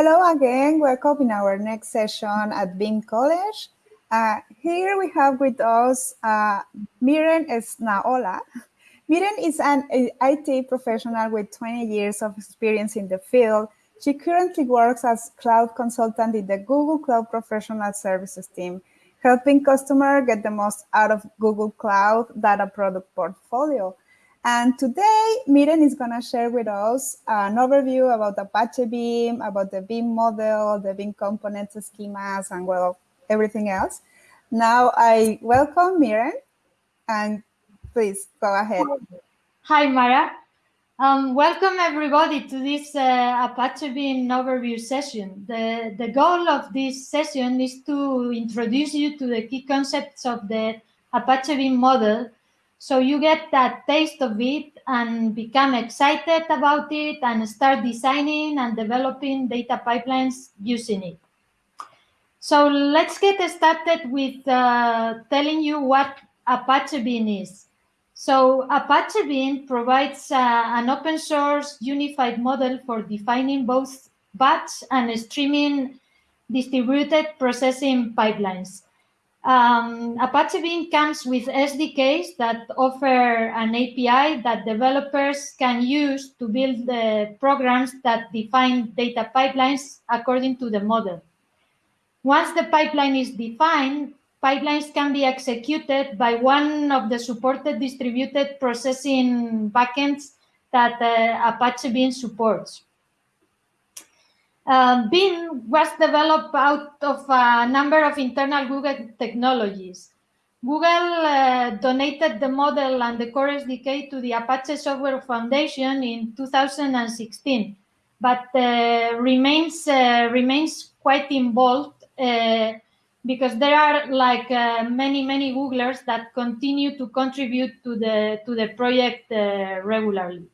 Hello again, welcome in our next session at Beam College. Uh, here we have with us uh, Miren Esnaola. Miren is an IT professional with 20 years of experience in the field. She currently works as cloud consultant in the Google Cloud Professional Services team, helping customers get the most out of Google Cloud data product portfolio. And today, Miren is going to share with us an overview about Apache Beam, about the Beam model, the Beam components, schemas, and well, everything else. Now I welcome Miren, and please go ahead. Hi, Mara. Um, welcome everybody to this uh, Apache Beam overview session. The, the goal of this session is to introduce you to the key concepts of the Apache Beam model so you get that taste of it and become excited about it and start designing and developing data pipelines using it. So let's get started with uh, telling you what Apache Beam is. So Apache Beam provides uh, an open source unified model for defining both batch and streaming distributed processing pipelines. Um, Apache Beam comes with SDKs that offer an API that developers can use to build the programs that define data pipelines according to the model. Once the pipeline is defined, pipelines can be executed by one of the supported distributed processing backends that uh, Apache Beam supports. Um, was developed out of a number of internal Google technologies. Google uh, donated the model and the core SDK to the Apache Software Foundation in 2016, but uh, remains uh, remains quite involved uh, because there are like uh, many many Googlers that continue to contribute to the to the project uh, regularly.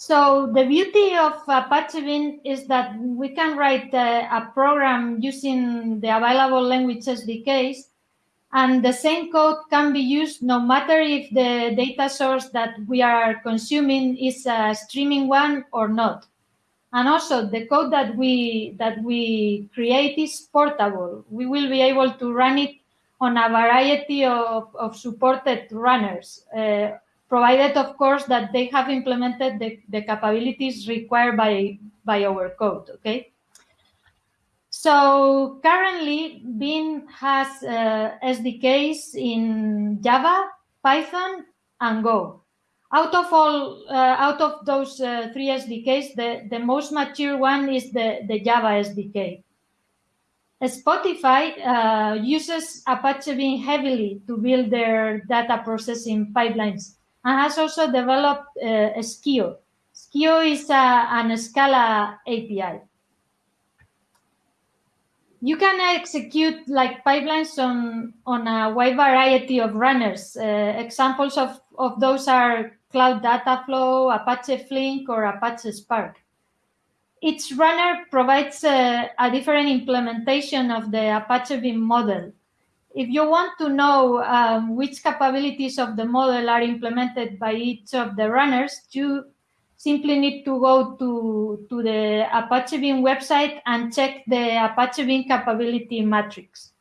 So the beauty of Apache Beam is that we can write uh, a program using the available language SDKs, and the same code can be used no matter if the data source that we are consuming is a streaming one or not. And also the code that we that we create is portable. We will be able to run it on a variety of, of supported runners. Uh, provided, of course, that they have implemented the, the capabilities required by, by our code, okay? So currently, Beam has uh, SDKs in Java, Python, and Go. Out of all, uh, out of those uh, three SDKs, the, the most mature one is the, the Java SDK. Spotify uh, uses Apache Beam heavily to build their data processing pipelines and has also developed uh, Scio. Scio is a, an Scala API. You can execute like pipelines on, on a wide variety of runners. Uh, examples of, of those are Cloud Dataflow, Apache Flink, or Apache Spark. Each runner provides a, a different implementation of the Apache Beam model if you want to know um, which capabilities of the model are implemented by each of the runners, you simply need to go to, to the Apache Beam website and check the Apache Beam capability matrix.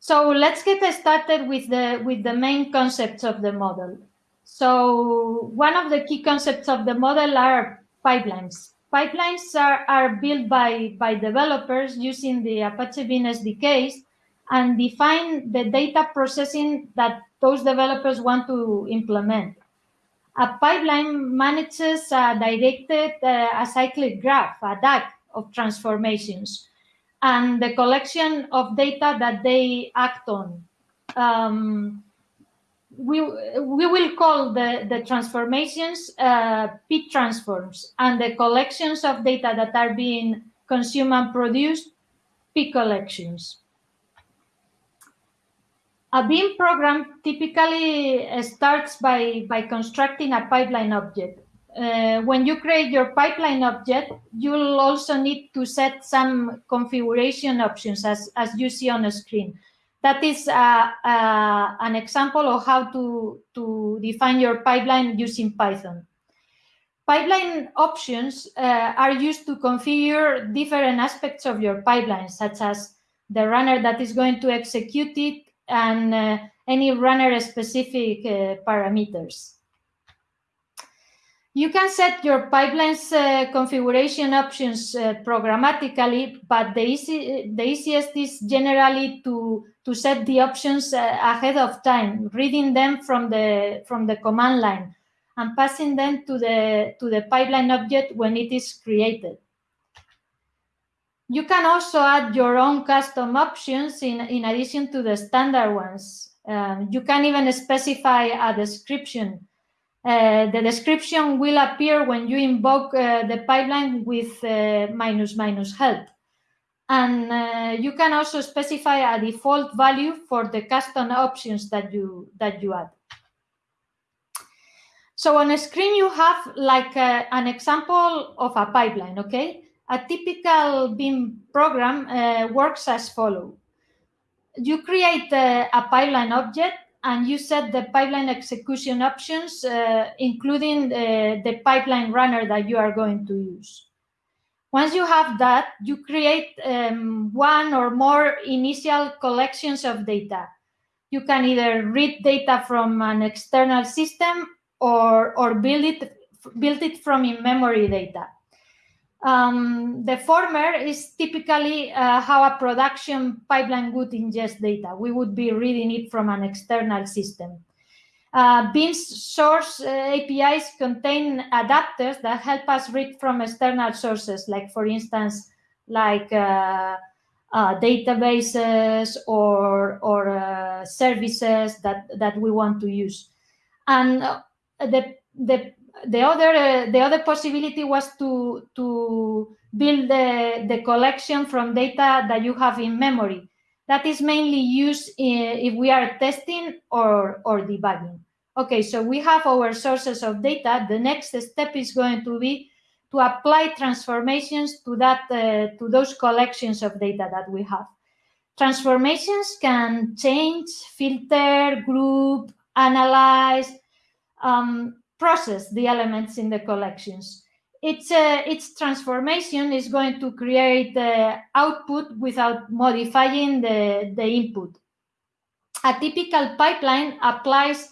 So let's get started with the, with the main concepts of the model. So one of the key concepts of the model are pipelines. Pipelines are, are built by, by developers using the Apache Beam SDKs and define the data processing that those developers want to implement. A pipeline manages a directed uh, acyclic graph, a DAG of transformations, and the collection of data that they act on. Um, we, we will call the, the transformations uh, P transforms and the collections of data that are being consumed and produced P collections. A Beam program typically starts by, by constructing a pipeline object. Uh, when you create your pipeline object, you'll also need to set some configuration options as, as you see on the screen that is uh, uh, an example of how to, to define your pipeline using Python. Pipeline options uh, are used to configure different aspects of your pipeline, such as the runner that is going to execute it and uh, any runner-specific uh, parameters. You can set your pipeline's uh, configuration options uh, programmatically, but the, easy, the easiest is generally to, to set the options uh, ahead of time, reading them from the, from the command line and passing them to the, to the pipeline object when it is created. You can also add your own custom options in, in addition to the standard ones. Um, you can even specify a description. Uh, the description will appear when you invoke uh, the pipeline with uh, minus minus help. And uh, you can also specify a default value for the custom options that you, that you add. So on a screen, you have like a, uh, an example of a pipeline, okay? A typical Beam program works as follow. You create a, a, pipeline object and you set the pipeline execution options, uh, including the, the pipeline runner that you are going to use. Once you have that, you create um, one or more initial collections of data. You can either read data from an external system or, or build, it, build it from in-memory data. Um, the former is typically uh, how a production pipeline would ingest data. We would be reading it from an external system. Uh, source uh, APIs contain adapters that help us read from external sources, like, for instance, like uh, uh databases or, or uh, services that, that we want to use. And uh, the the the other uh, the other possibility was to to build the, the collection from data that you have in memory. That is mainly used in, if we are testing or or debugging. Okay, so we have our sources of data. The next step is going to be to apply transformations to that uh, to those collections of data that we have. Transformations can change, filter, group, analyze, um, process the elements in the collections. Its, uh, its transformation is going to create the output without modifying the, the input. A typical pipeline applies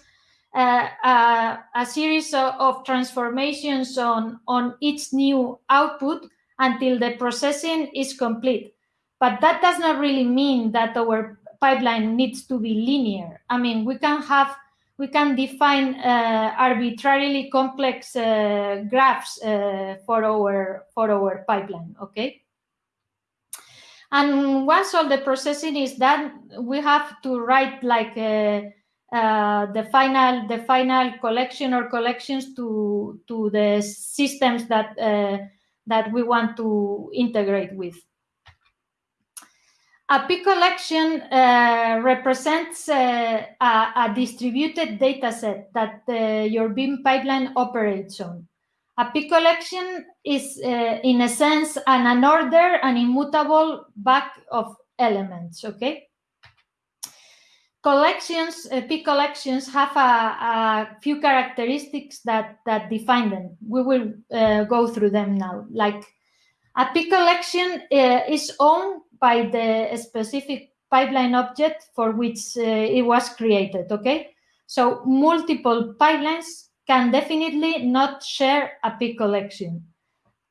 uh, a, a, series of, of, transformations on, on each new output until the processing is complete. But that does not really mean that our pipeline needs to be linear. I mean, we can have we can define uh, arbitrarily complex uh, graphs uh, for our for our pipeline. Okay. And once all the processing is done, we have to write like uh, uh, the final the final collection or collections to to the systems that uh, that we want to integrate with. A P collection uh, represents uh, a, a, distributed data set that uh, your Beam pipeline operates on. A P collection is, uh, in a sense, an unordered and immutable bag of elements, okay? Collections, uh, P collections have a, a, few characteristics that, that define them. We will uh, go through them now. Like a P collection is owned by the specific pipeline object for which uh, it was created, okay? So multiple pipelines can definitely not share a P collection.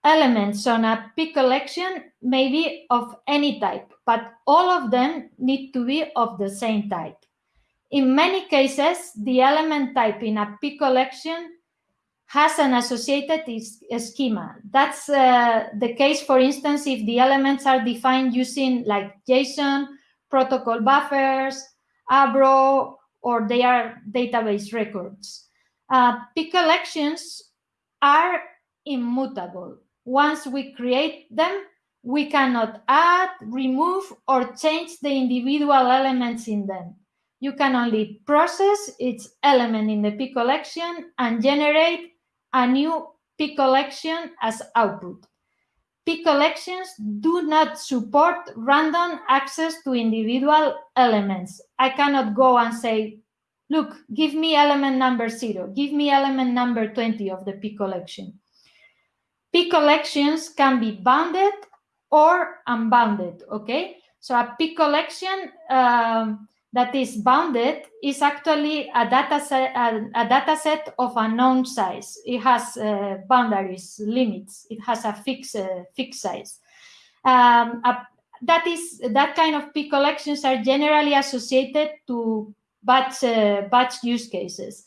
Elements on a P collection may be of any type, but all of them need to be of the same type. In many cases, the element type in a P collection has an associated schema. That's uh, the case, for instance, if the elements are defined using like JSON, protocol buffers, Avro, or they are database records. Uh, P collections are immutable. Once we create them, we cannot add, remove, or change the individual elements in them. You can only process its element in the P collection and generate a new P collection as output. P collections do not support random access to individual elements. I cannot go and say, look, give me element number zero, give me element number 20 of the P collection. P collections can be bounded or unbounded, okay? So a P collection um, that is bounded is actually a data set, a, a data set of a known size. It has uh, boundaries, limits. It has a fixed uh, fixed size. Um, a, that is that kind of P collections are generally associated to batch uh, batch use cases.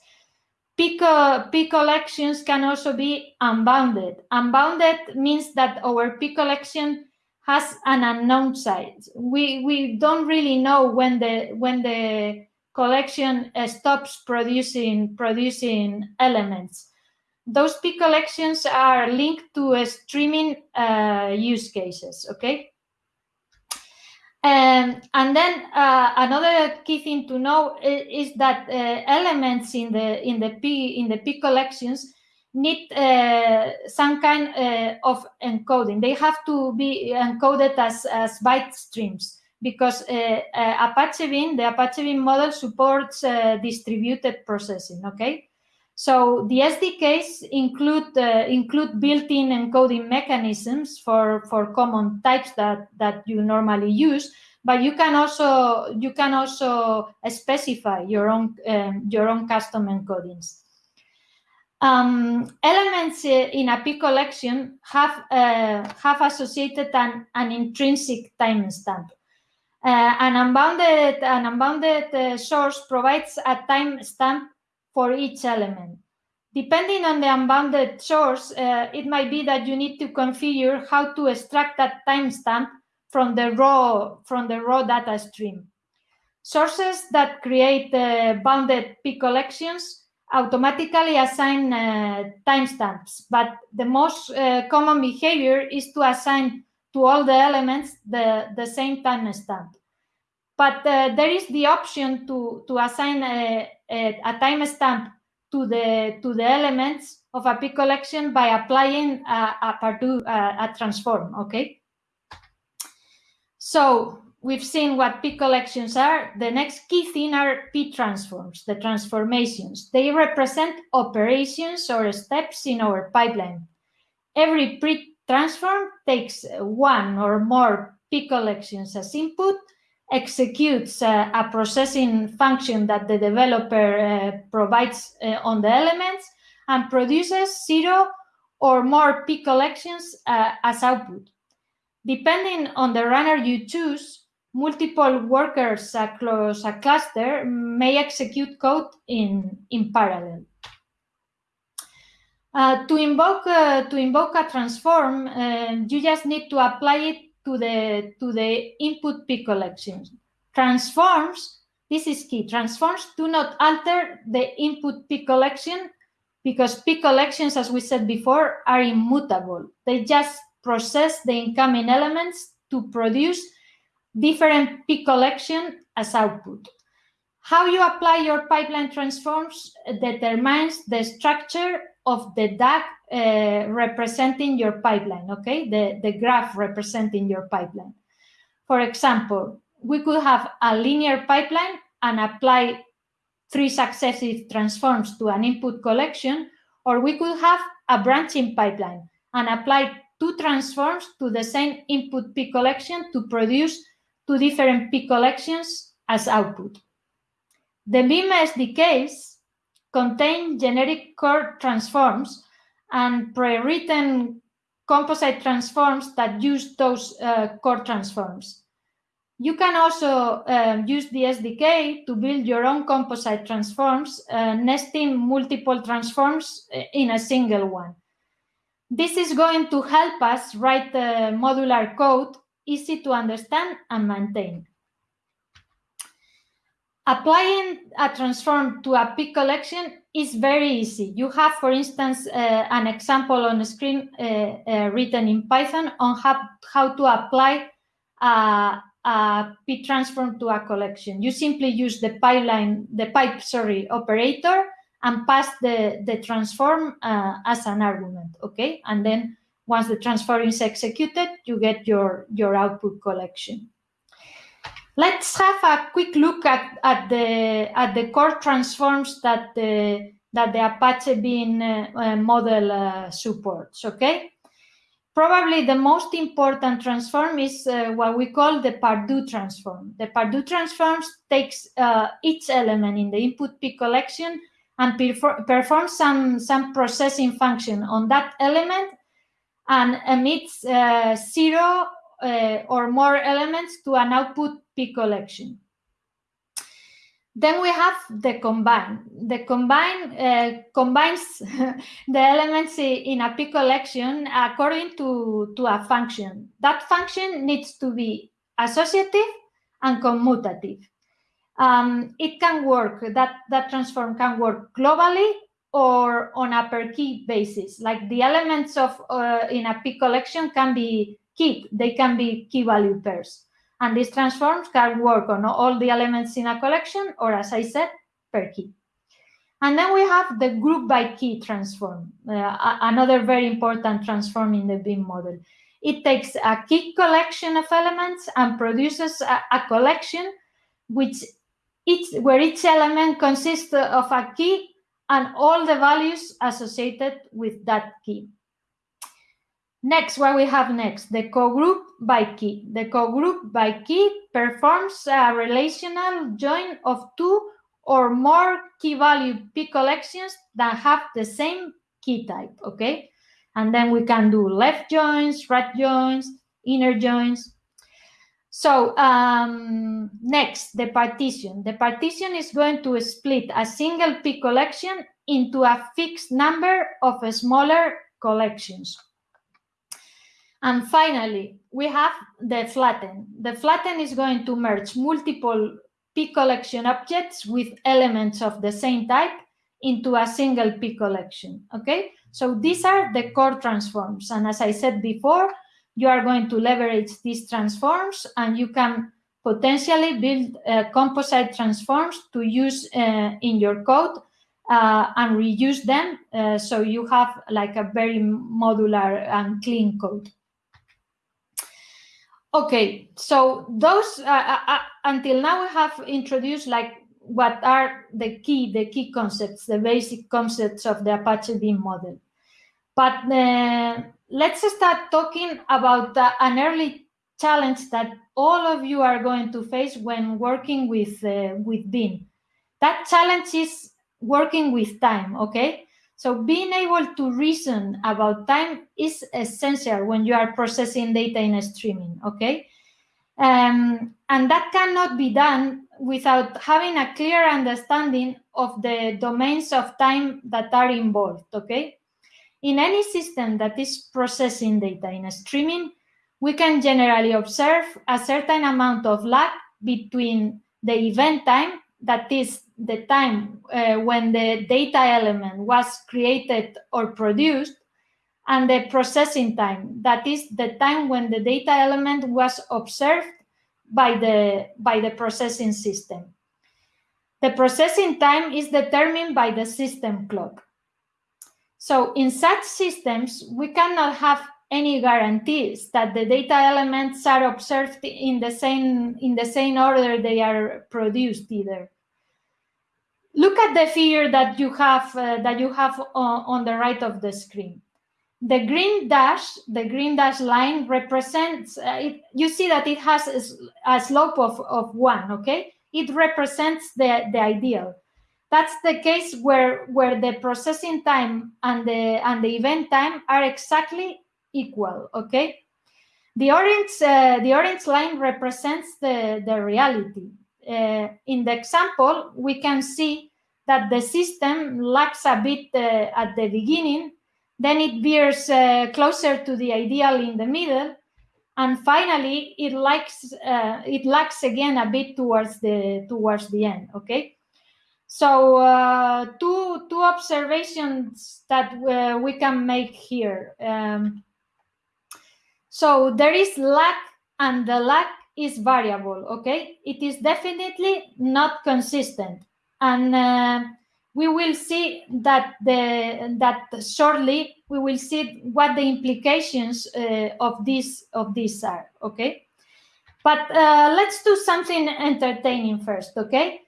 P, co P collections can also be unbounded. Unbounded means that our P collection has an unknown size. We we don't really know when the when the collection uh, stops producing producing elements. Those P collections are linked to streaming uh, use cases. Okay. Um, and then uh, another key thing to know is, is that uh, elements in the in the P in the P collections need uh, some kind uh, of encoding. They have to be encoded as, as byte streams because uh, Apache Beam, the Apache Beam model supports distributed processing, okay? So the SDKs include uh, include built-in encoding mechanisms for, for common types that, that you normally use, but you can also you can also specify your own um, your own custom encodings. Um, elements in a P collection have uh, have associated an, an intrinsic timestamp. Uh, an unbounded an unbounded uh, source provides a timestamp for each element. Depending on the unbounded source, uh, it might be that you need to configure how to extract that timestamp from the raw from the raw data stream. Sources that create uh, bounded P collections automatically assign uh, timestamps, but the most uh, common behavior is to assign to all the elements the, the same timestamp. But uh, there is the option to, to assign a, a, a timestamp to the, to the elements of a P collection by applying a, a, a, a transform, okay? So we've seen what P collections are. The next key thing are P transforms, the transformations. They represent operations or steps in our pipeline. Every P transform takes one or more P collections as input, executes uh, a processing function that the developer uh, provides uh, on the elements, and produces zero or more P collections uh, as output. Depending on the runner you choose, multiple workers across a cluster may execute code in, in parallel. Uh, to invoke uh, to invoke a transform, uh, you just need to apply it to the to the input P collections. Transforms, this is key. Transforms do not alter the input P collection because P collections, as we said before, are immutable. They just process the incoming elements to produce different P collection as output. How you apply your pipeline transforms determines the structure of the DAG uh, representing your pipeline, okay? The, the graph representing your pipeline. For example, we could have a linear pipeline and apply three successive transforms to an input collection, or we could have a branching pipeline and apply two transforms to the same input P collection to produce two different P collections as output. The Beam SDKs contain generic core transforms and pre-written composite transforms that use those uh, core transforms. You can also uh, use the SDK to build your own composite transforms, uh, nesting multiple transforms uh, in a single one. This is going to help us write modular code easy to understand and maintain. Applying a transform to a P collection is very easy. You have, for instance, uh, an example on the screen uh, uh, written in Python on how, how to apply a, a P transform to a collection. You simply use the pipeline, the pipe, sorry, operator and pass the, the transform uh, as an argument, okay? And then once the transform is executed, you get your, your output collection. Let's have a quick look at, at, the, at the core transforms that the, that the Apache Beam uh, uh, model uh, supports, okay? probably the most important transform is uh, what we call the ParDo transform. The ParDo transform takes uh, each element in the input P collection and performs some, some processing function on that element and emits uh, zero uh, or more elements to an output P collection. Then we have the combine. The combine uh, combines the elements in a P collection according to, to a function. That function needs to be associative and commutative um, it can work, that, that transform can work globally or on a per key basis. Like the elements of uh, in a P collection can be key, they can be key value pairs. And these transforms can work on all the elements in a collection or as I said, per key. And then we have the group by key transform, uh, another very important transform in the BEAM model. It takes a key collection of elements and produces a, a collection which each, where each element consists of a key and all the values associated with that key. Next, what we have next, the cogroup by key. The cogroup by key performs a relational join of two or more key value P collections that have the same key type, okay? And then we can do left joins, right joins, inner joins, so um, next, the partition. The partition is going to split a single P collection into a fixed number of smaller collections. And finally, we have the flatten. The flatten is going to merge multiple P collection objects with elements of the same type into a single P collection, okay? So these are the core transforms. And as I said before, you are going to leverage these transforms and you can potentially build uh, composite transforms to use uh, in your code uh, and reuse them uh, so you have like a very modular and clean code. Okay, so those uh, uh, until now we have introduced like what are the key the key concepts, the basic concepts of the Apache Beam model. But let's start talking about uh, an early challenge that all of you are going to face when working with uh, with Beam. That challenge is working with time, okay? So being able to reason about time is essential when you are processing data in streaming, okay? Um, and that cannot be done without having a clear understanding of the domains of time that are involved, okay? In any system that is processing data in a streaming, we can generally observe a certain amount of lag between the event time, that is the time uh, when the data element was created or produced, and the processing time, that is the time when the data element was observed by the, by the processing system. The processing time is determined by the system clock. So in such systems, we cannot have any guarantees that the data elements are observed in the same in the same order they are produced either. Look at the figure that you have uh, that you have on, on the right of the screen. The green dash, the green dash line represents, uh, it, you see that it has a, a slope of, of one, okay? It represents the, the ideal. That's the case where, where the processing time and the, and the event time are exactly equal, okay? The orange, uh, the orange line represents the, the reality. Uh, in the example, we can see that the system lags a bit uh, at the beginning, then it veers uh, closer to the ideal in the middle, and finally it lags, uh, it lags again a bit towards the, towards the end, okay? So uh, two, two observations that uh, we can make here. Um, so there is lack, and the lack is variable, okay? It is definitely not consistent. And uh, we will see that the that shortly we will see what the implications uh, of this of this are, okay? But uh, let's do something entertaining first, okay?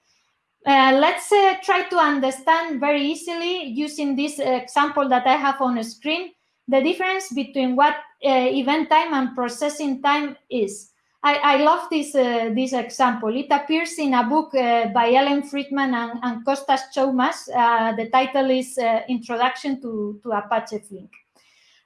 Uh, let's uh, try to understand very easily using this example that I have on the screen, the difference between what uh, event time and processing time is. I, I love this uh, this example. It appears in a book uh, by Ellen Friedman and, and Kostas Tzoumas. The title is Introduction to, to Apache Flink.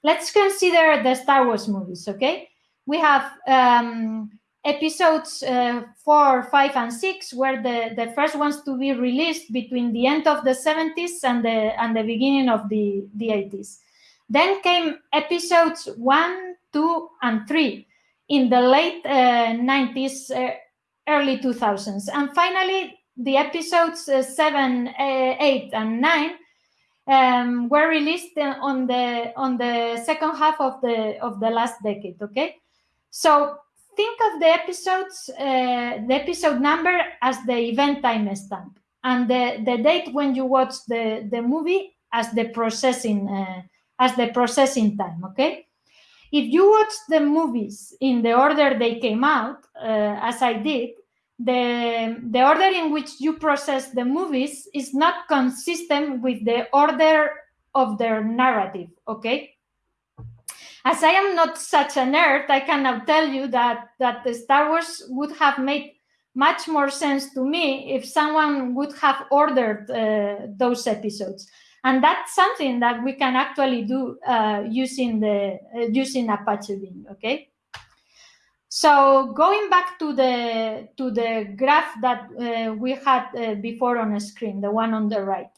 Let's consider the Star Wars movies, okay? We have um, episodes uh, four, five, and six were the, the first ones to be released between the end of the 70s and the, and the beginning of the, the 80s. Then came episodes one, two, and three in the late uh, 90s, uh, early 2000s. And finally, the episodes uh, 7, uh, 8, and 9 um, were released on the on the second half of the of the last decade. Okay, so think of the episodes, uh, the episode number as the event time stamp, and the the date when you watch the the movie as the processing uh, as the processing time. Okay, if you watch the movies in the order they came out, uh, as I did, the, the order in which you process the movies is not consistent with the order of their narrative, okay? As I am not such a nerd, I can now tell you that, that the Star Wars would have made much more sense to me if someone would have ordered uh, those episodes and that's something that we can actually do uh, using the uh, using Apache Beam. Okay. So going back to the to the graph that uh, we had uh, before on the screen, the one on the right.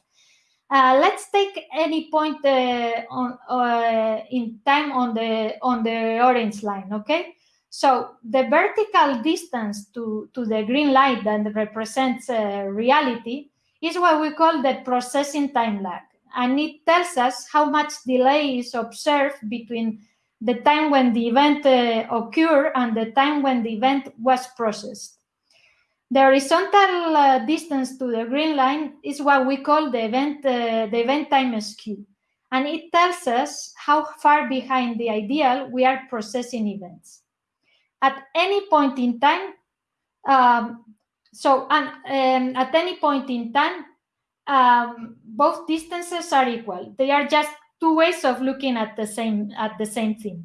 Uh, let's take any point uh, on in time on the on the orange line. Okay. So the vertical distance to, to the green light that represents reality is what we call the processing time lag and it tells us how much delay is observed between the time when the event uh, occurred and the time when the event was processed. The horizontal uh, distance to the green line is what we call the event, uh, the event time skew. And it tells us how far behind the ideal we are processing events. At any point in time, um, so and, um, at any point in time, um, both distances are equal. They are just two ways of looking at the same at the same thing.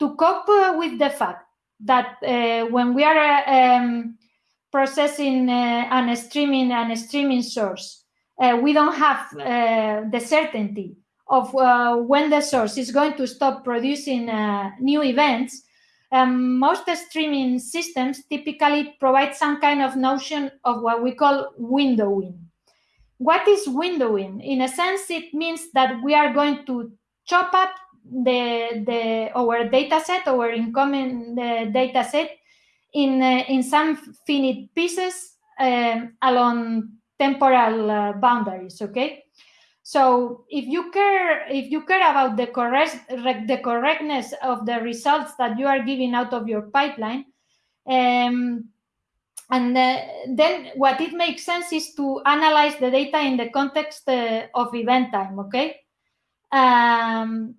To cope uh, with the fact that uh, when we are uh, um, processing uh, and streaming and streaming source, uh, we don't have uh, the certainty of when the source is going to stop producing new events. Um, most streaming systems typically provide some kind of notion of what we call windowing what is windowing? In a sense, it means that we are going to chop up the, the our data set, our incoming the data set, in, uh, in some finite pieces um, along temporal uh, boundaries, okay? So if you care, if you care about the correct, the correctness of the results that you are giving out of your pipeline, um, and uh, then what it makes sense is to analyze the data in the context uh, of event time, okay? Um,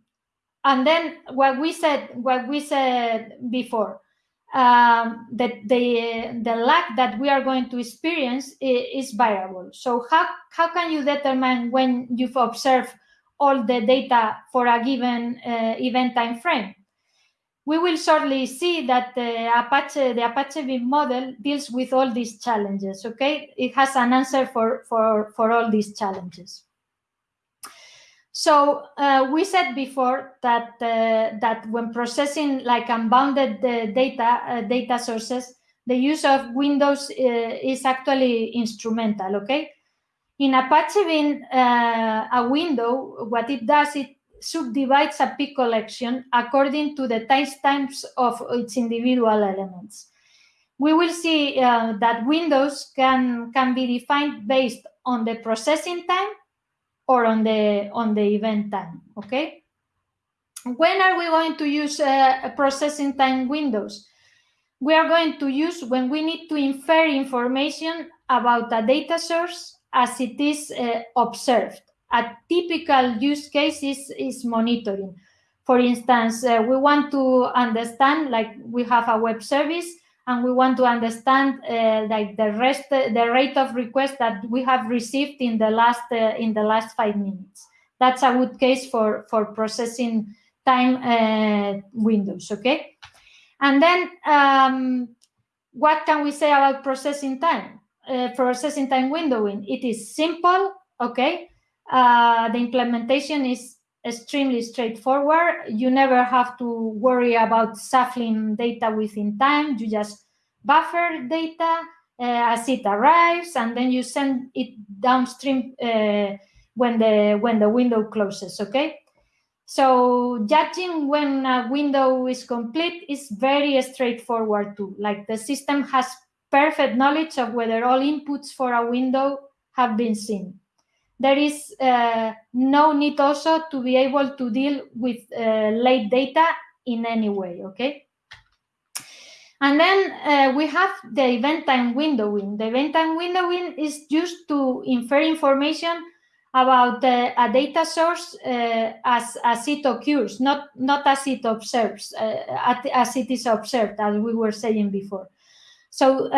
and then what we said, what we said before, um, that the, the lag that we are going to experience is, is variable. So how, how can you determine when you've observed all the data for a given uh, event time frame? we will shortly see that the Apache, the Apache Beam model deals with all these challenges, okay? It has an answer for, for, for all these challenges. So uh, we said before that uh, that when processing like unbounded uh, data uh, data sources, the use of windows uh, is actually instrumental. Okay, in Apache Beam, a window, what it does, it subdivides a P collection according to the timestamps of its individual elements. We will see uh, that windows can, can be defined based on the processing time or on the, on the event time, okay? When are we going to use uh, processing time windows? We are going to use when we need to infer information about a data source as it is uh, observed a typical use case is, is monitoring. For instance, uh, we want to understand, like we have a web service, and we want to understand uh, like the rest, the rate of requests that we have received in the last uh, in the last five minutes. That's a good case for for processing time uh, windows, okay? And then um, what can we say about processing time? Uh, processing time windowing, it is simple, okay? Uh, the implementation is extremely straightforward. You never have to worry about shuffling data within time. You just buffer data uh, as it arrives, and then you send it downstream uh, when the when the window closes. Okay. So judging when a window is complete is very straightforward too. Like the system has perfect knowledge of whether all inputs for a window have been seen there is uh, no need also to be able to deal with uh, late data in any way, okay? And then uh, we have the event time windowing. The event time windowing is used to infer information about uh, a data source uh, as, as it occurs, not, not as it observes, uh, as it is observed, as we were saying before. So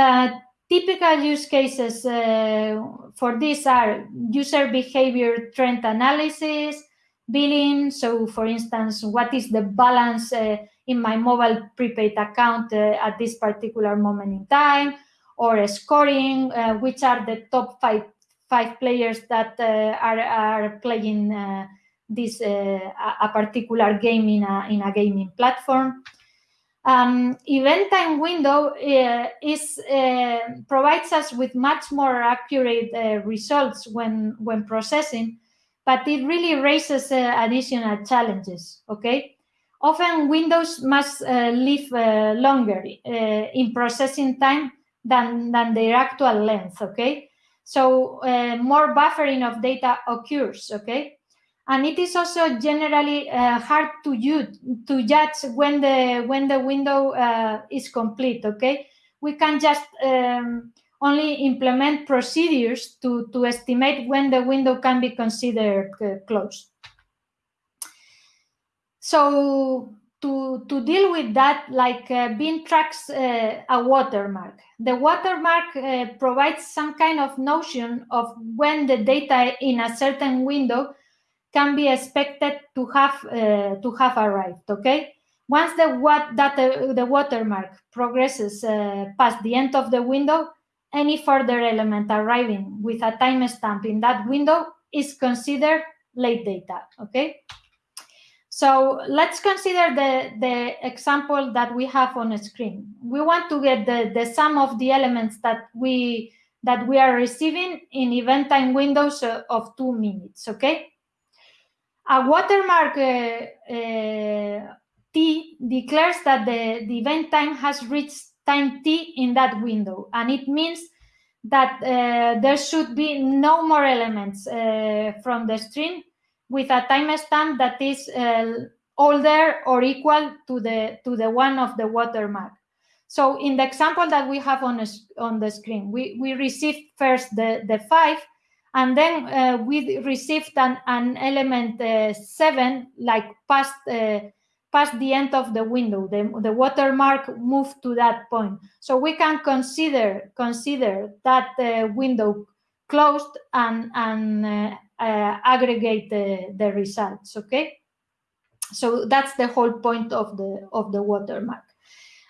Typical use cases uh, for this are user behavior trend analysis, billing. So, for instance, what is the balance uh, in my mobile prepaid account uh, at this particular moment in time, or scoring, uh, which are the top five five players that uh, are are playing uh, this a particular game in a in a gaming platform. Um, event time window uh, is uh, provides us with much more accurate uh, results when when processing, but it really raises uh, additional challenges. Okay, often windows must uh, live uh, longer in processing time than than their actual length. Okay, so more buffering of data occurs. Okay, and it is also generally uh, hard to to judge when the when the window uh, is complete okay? We can just um, only implement procedures to to estimate when the window can be considered uh, closed. So to to deal with that like uh, Beam tracks uh, a watermark. The watermark uh, provides some kind of notion of when the data in a certain window can be expected to have uh, to have arrived. Okay, once the what that the, the watermark progresses uh, past the end of the window, any further element arriving with a timestamp in that window is considered late data. Okay. So let's consider the, the example that we have on the screen. We want to get the, the sum of the elements that we that we are receiving in event time windows of two minutes, okay? A watermark uh, uh, T declares that the, the event time has reached time T in that window. And it means that uh, there should be no more elements uh, from the string with a timestamp that is uh, older or equal to the to the one of the watermark. So in the example that we have on, a, on the screen, we, we received first the, the five, and then uh, we received an, an element uh, seven, like past uh, past the end of the window. The, the watermark moved to that point. So we can consider consider that uh, window closed and, and uh, uh, aggregate the, the results, okay? So that's the whole point of the, of the watermark.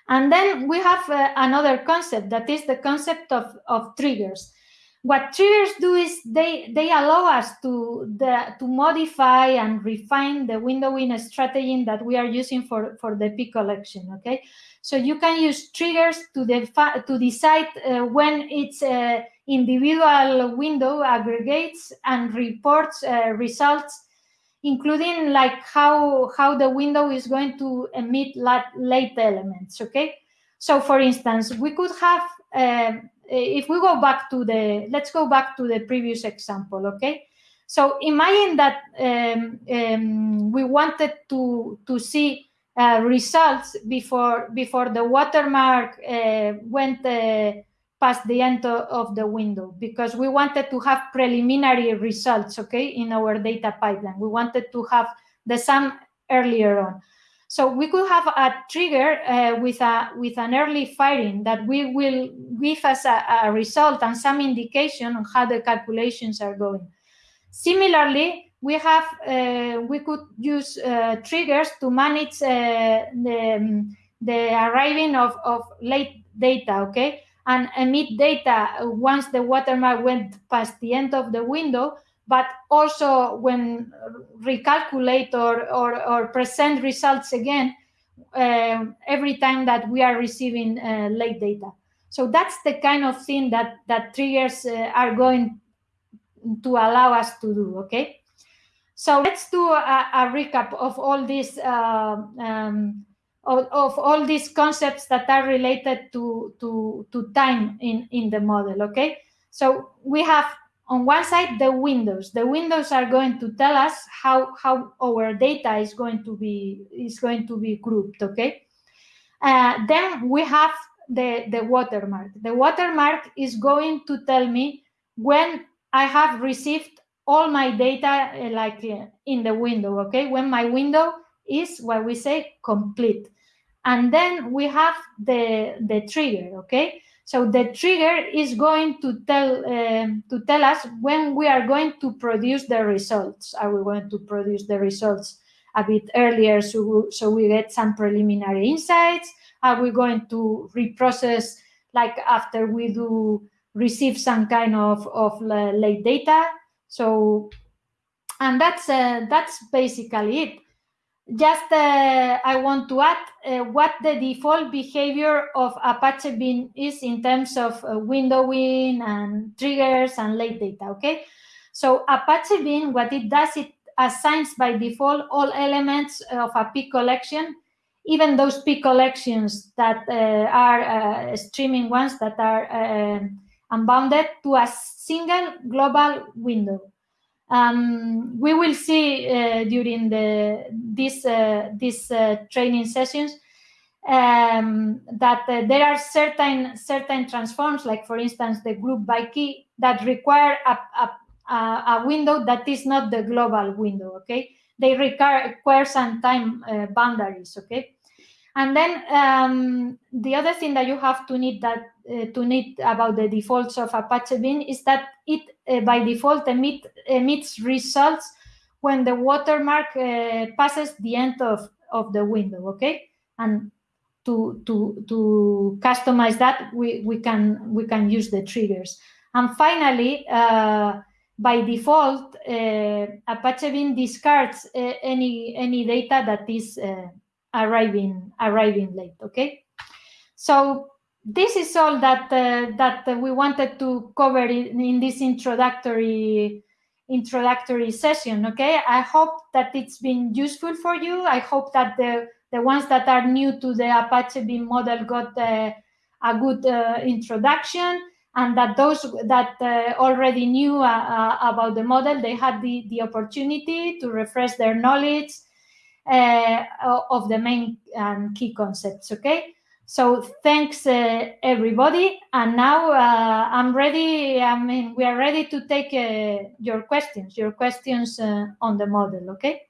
And then we have another concept that is the concept of, of triggers what triggers do is they they allow us to the to modify and refine the windowing strategy that we are using for for the P collection okay? So you can use triggers to defi- to decide uh, when its uh, individual window aggregates and reports uh, results including like how how the window is going to emit late elements okay? So for instance we could have uh, if we go back to the, let's go back to the previous example, okay? So imagine that um, um, we wanted to, to see uh, results before, before the watermark uh, went uh, past the end of the window because we wanted to have preliminary results, okay, in our data pipeline. We wanted to have the sum earlier on. So we could have a trigger uh, with a with an early firing that we will give us a, a, result and some indication on how the calculations are going. Similarly, we have uh, we could use uh, triggers to manage uh, the, the arriving of, of late data, okay? And emit data once the watermark went past the end of the window, but also when recalculate or, or, or present results again uh, every time that we are receiving uh, late data. So that's the kind of thing that, that triggers uh, are going to allow us to do, okay? So let's do a, a recap of all these uh, um, of, of, all these concepts that are related to, to, to time in, in the model, okay? So we have on one side the windows. The windows are going to tell us how, how our data is going to be is going to be grouped, okay? Uh, then we have the, the watermark. The watermark is going to tell me when I have received all my data uh, like uh, in the window, okay? When my window is what we say complete. And then we have the, the trigger, okay? So the trigger is going to tell um, to tell us when we are going to produce the results. Are we going to produce the results a bit earlier so, so we get some preliminary insights? Are we going to reprocess like after we do receive some kind of, of late data? So, and that's uh, that's basically it. Just uh, I want to add uh, what the default behavior of Apache Beam is in terms of uh, windowing and triggers and late data. Okay, so Apache Beam, what it does, it assigns by default all elements of a P collection, even those P collections that uh, are uh, streaming ones that are unbounded to a single global window. Um, we will see uh, during the this uh, this uh, training sessions um, that uh, there are certain certain transforms, like for instance the group by key, that require a, a, a window that is not the global window. Okay, they require, require some time uh, boundaries. Okay, and then um, the other thing that you have to need that uh, to need about the defaults of Apache Beam is that it uh, by default emit, emits results when the watermark uh, passes the end of, of the window, okay? And to, to, to customize that, we, we, can, we can use the triggers. And finally, uh, by default, uh, Apache Beam discards uh, any, any data that is arriving arriving late okay? So this is all that uh, that we wanted to cover in, in, this introductory introductory session okay? I hope that it's been useful for you. I hope that the the ones that are new to the apache beam model got uh, a good uh, introduction and that those that uh, already knew uh, uh, about the model they had the the opportunity to refresh their knowledge uh, of the main and key concepts, okay? So thanks uh, everybody. And now uh, I'm ready, I mean, we are ready to take your questions, your questions on the model, okay?